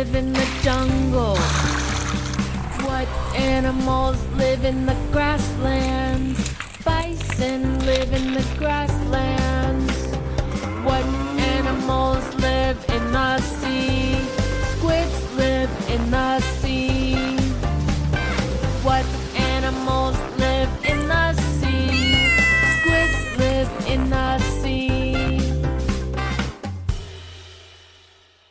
live in the jungle? What animals live in the grasslands? Bison live in the grasslands.